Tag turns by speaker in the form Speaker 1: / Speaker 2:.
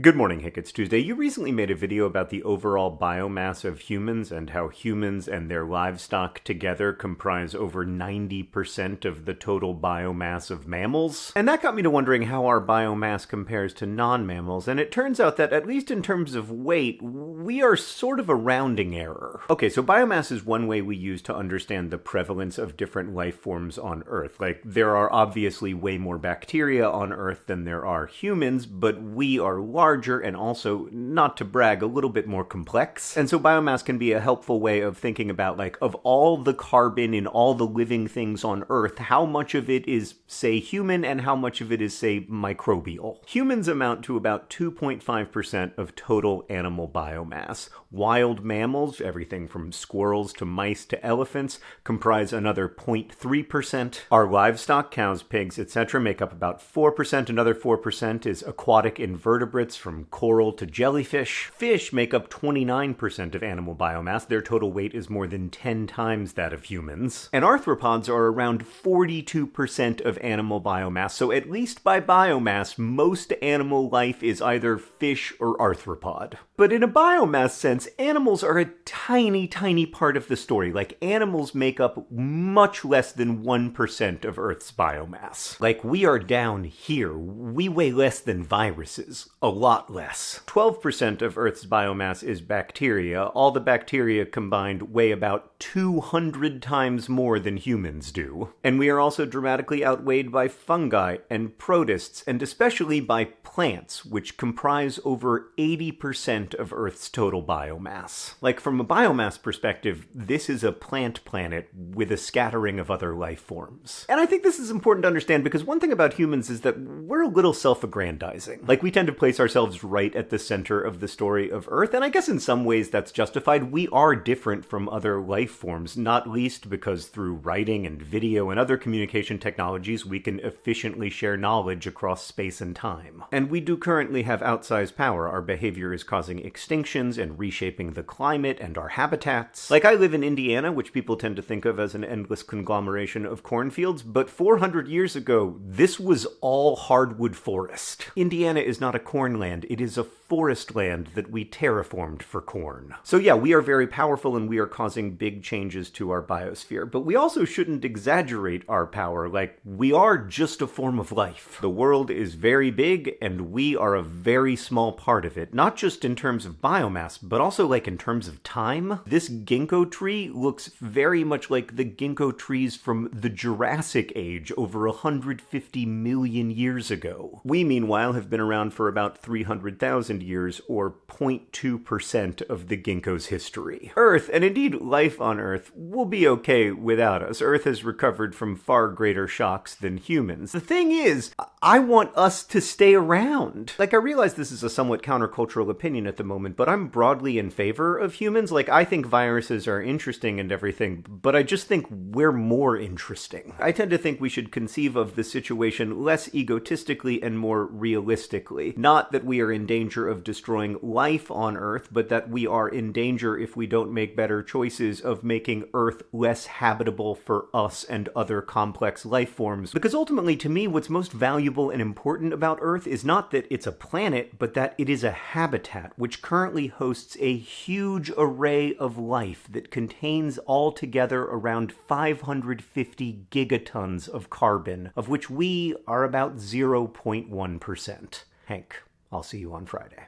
Speaker 1: Good morning, Hank. It's Tuesday. You recently made a video about the overall biomass of humans and how humans and their livestock together comprise over 90% of the total biomass of mammals. And that got me to wondering how our biomass compares to non-mammals, and it turns out that at least in terms of weight, we are sort of a rounding error. Okay, so biomass is one way we use to understand the prevalence of different life forms on Earth. Like, there are obviously way more bacteria on Earth than there are humans, but we are large larger and also, not to brag, a little bit more complex. And so biomass can be a helpful way of thinking about, like, of all the carbon in all the living things on Earth, how much of it is, say, human and how much of it is, say, microbial. Humans amount to about 2.5% of total animal biomass. Wild mammals, everything from squirrels to mice to elephants, comprise another 0.3%. Our livestock, cows, pigs, etc., make up about 4%. Another 4% is aquatic invertebrates from coral to jellyfish. Fish make up 29% of animal biomass. Their total weight is more than 10 times that of humans. And arthropods are around 42% of animal biomass. So at least by biomass, most animal life is either fish or arthropod. But in a biomass sense, animals are a tiny, tiny part of the story. Like, animals make up much less than 1% of Earth's biomass. Like, we are down here. We weigh less than viruses. A lot less. 12% of Earth's biomass is bacteria. All the bacteria combined weigh about 200 times more than humans do. And we are also dramatically outweighed by fungi and protists, and especially by plants, which comprise over 80% of Earth's total biomass. Like, from a biomass perspective, this is a plant planet with a scattering of other life forms. And I think this is important to understand because one thing about humans is that we're a little self aggrandizing. Like, we tend to place ourselves right at the center of the story of Earth, and I guess in some ways that's justified. We are different from other life forms, not least because through writing and video and other communication technologies, we can efficiently share knowledge across space and time. And we do currently have outsized power. Our behavior is causing extinctions and reshaping the climate and our habitats. Like, I live in Indiana, which people tend to think of as an endless conglomeration of cornfields, but 400 years ago, this was all hardwood forest. Indiana is not a cornland, it is a forest land that we terraformed for corn. So yeah, we are very powerful and we are causing big changes to our biosphere, but we also shouldn't exaggerate our power, like, we are just a form of life. The world is very big, and we are a very small part of it, not just in terms of biomass, but also like in terms of time. This ginkgo tree looks very much like the ginkgo trees from the Jurassic Age over 150 million years ago. We, meanwhile, have been around for about 300,000 years, or 0.2% of the ginkgo's history. Earth, and indeed life on Earth, will be okay without us. Earth has recovered from far greater shocks than humans. The thing is, I want us to stay around. Like, I realize this is a somewhat countercultural opinion at the moment, but I'm broadly in favor of humans. Like, I think viruses are interesting and everything, but I just think we're more interesting. I tend to think we should conceive of the situation less egotistically and more realistically. Not that we are in danger of destroying life on Earth, but that we are in danger if we don't make better choices of making Earth less habitable for us and other complex life forms. Because ultimately, to me, what's most valuable and important about Earth is not that it's a planet, but that it is a habitat which currently hosts a huge array of life that contains altogether around 550 gigatons of carbon, of which we are about 0.1%. Hank, I'll see you on Friday.